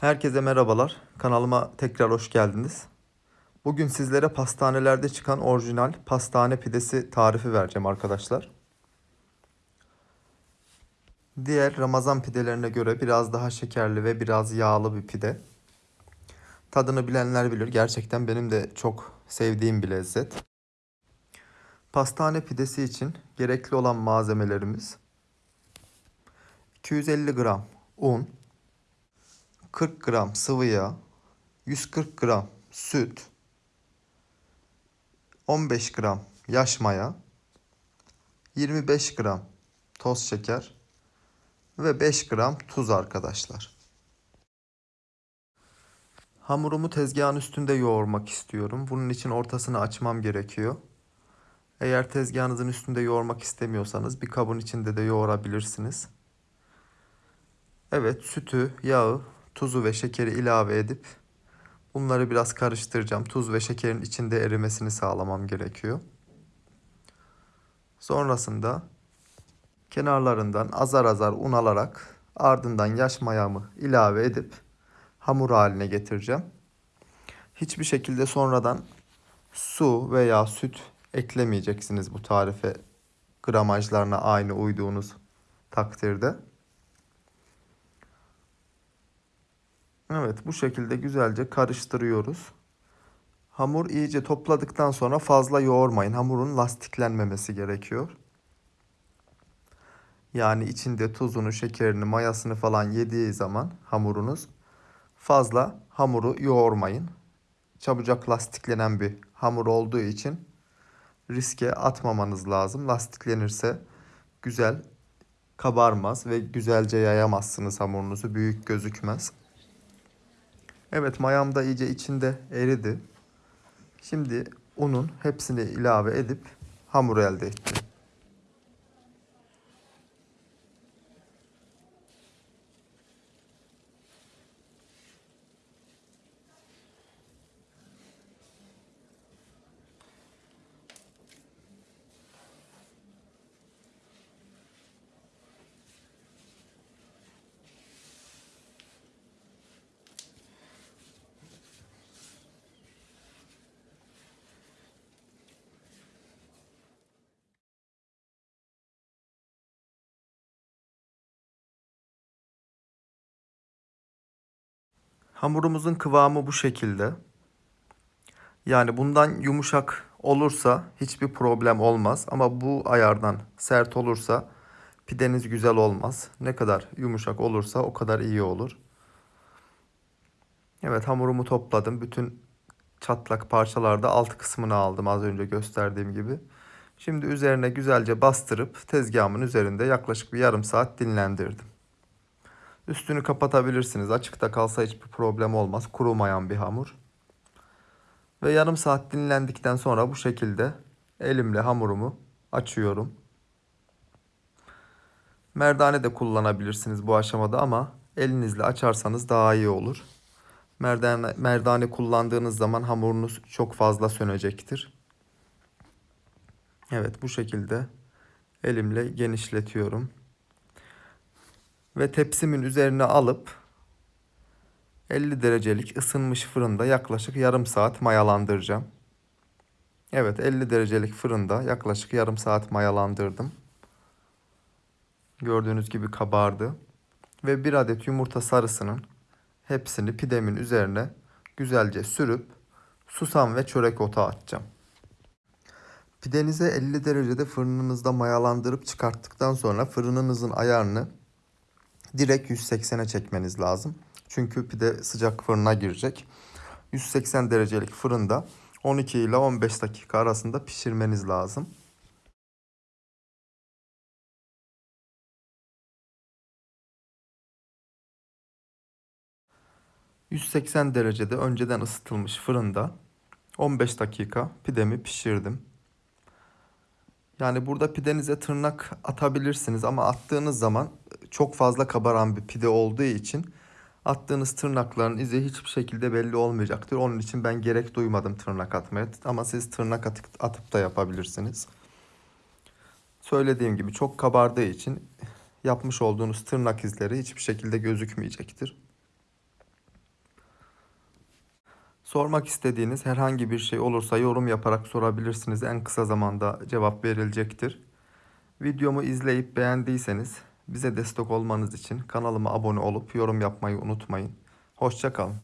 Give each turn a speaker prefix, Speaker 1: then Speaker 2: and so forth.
Speaker 1: Herkese merhabalar. Kanalıma tekrar hoş geldiniz. Bugün sizlere pastanelerde çıkan orijinal pastane pidesi tarifi vereceğim arkadaşlar. Diğer Ramazan pidelerine göre biraz daha şekerli ve biraz yağlı bir pide. Tadını bilenler bilir. Gerçekten benim de çok sevdiğim bir lezzet. Pastane pidesi için gerekli olan malzemelerimiz 250 gram un, 40 gram sıvı yağ, 140 gram süt, 15 gram yaş maya, 25 gram toz şeker ve 5 gram tuz arkadaşlar. Hamurumu tezgahın üstünde yoğurmak istiyorum. Bunun için ortasını açmam gerekiyor. Eğer tezgahınızın üstünde yoğurmak istemiyorsanız bir kabın içinde de yoğurabilirsiniz. Evet, sütü, yağı, tuzu ve şekeri ilave edip bunları biraz karıştıracağım. Tuz ve şekerin içinde erimesini sağlamam gerekiyor. Sonrasında kenarlarından azar azar un alarak ardından yaş mayamı ilave edip hamur haline getireceğim. Hiçbir şekilde sonradan su veya süt eklemeyeceksiniz bu tarife gramajlarına aynı uyduğunuz takdirde. Evet bu şekilde güzelce karıştırıyoruz. Hamur iyice topladıktan sonra fazla yoğurmayın. Hamurun lastiklenmemesi gerekiyor. Yani içinde tuzunu, şekerini, mayasını falan yediği zaman hamurunuz fazla hamuru yoğurmayın. Çabucak lastiklenen bir hamur olduğu için riske atmamanız lazım. Lastiklenirse güzel kabarmaz ve güzelce yayamazsınız hamurunuzu. Büyük gözükmez. Evet mayam da iyice içinde eridi. Şimdi unun hepsini ilave edip hamur elde ettim. Hamurumuzun kıvamı bu şekilde. Yani bundan yumuşak olursa hiçbir problem olmaz. Ama bu ayardan sert olursa pideniz güzel olmaz. Ne kadar yumuşak olursa o kadar iyi olur. Evet hamurumu topladım. Bütün çatlak parçalarda alt kısmını aldım az önce gösterdiğim gibi. Şimdi üzerine güzelce bastırıp tezgahımın üzerinde yaklaşık bir yarım saat dinlendirdim. Üstünü kapatabilirsiniz. Açıkta kalsa hiçbir problem olmaz. Kurumayan bir hamur. Ve yarım saat dinlendikten sonra bu şekilde elimle hamurumu açıyorum. Merdane de kullanabilirsiniz bu aşamada ama elinizle açarsanız daha iyi olur. Merdane, merdane kullandığınız zaman hamurunuz çok fazla sönecektir. Evet bu şekilde elimle genişletiyorum ve tepsimin üzerine alıp 50 derecelik ısınmış fırında yaklaşık yarım saat mayalandıracağım. Evet 50 derecelik fırında yaklaşık yarım saat mayalandırdım. Gördüğünüz gibi kabardı. Ve bir adet yumurta sarısının hepsini pidemin üzerine güzelce sürüp susam ve çörek otu atacağım. Pidenize 50 derecede fırınınızda mayalandırıp çıkarttıktan sonra fırınınızın ayarını direkt 180'e çekmeniz lazım. Çünkü pide sıcak fırına girecek. 180 derecelik fırında 12 ile 15 dakika arasında pişirmeniz lazım. ...180 derecede önceden ısıtılmış fırında... ...15 dakika pidemi pişirdim. Yani burada pidenize tırnak atabilirsiniz ama attığınız zaman çok fazla kabaran bir pide olduğu için attığınız tırnakların izi hiçbir şekilde belli olmayacaktır. Onun için ben gerek duymadım tırnak atmaya ama siz tırnak atıp, atıp da yapabilirsiniz. Söylediğim gibi çok kabardığı için yapmış olduğunuz tırnak izleri hiçbir şekilde gözükmeyecektir. Sormak istediğiniz herhangi bir şey olursa yorum yaparak sorabilirsiniz. En kısa zamanda cevap verilecektir. Videomu izleyip beğendiyseniz bize destek olmanız için kanalıma abone olup yorum yapmayı unutmayın. Hoşça kalın.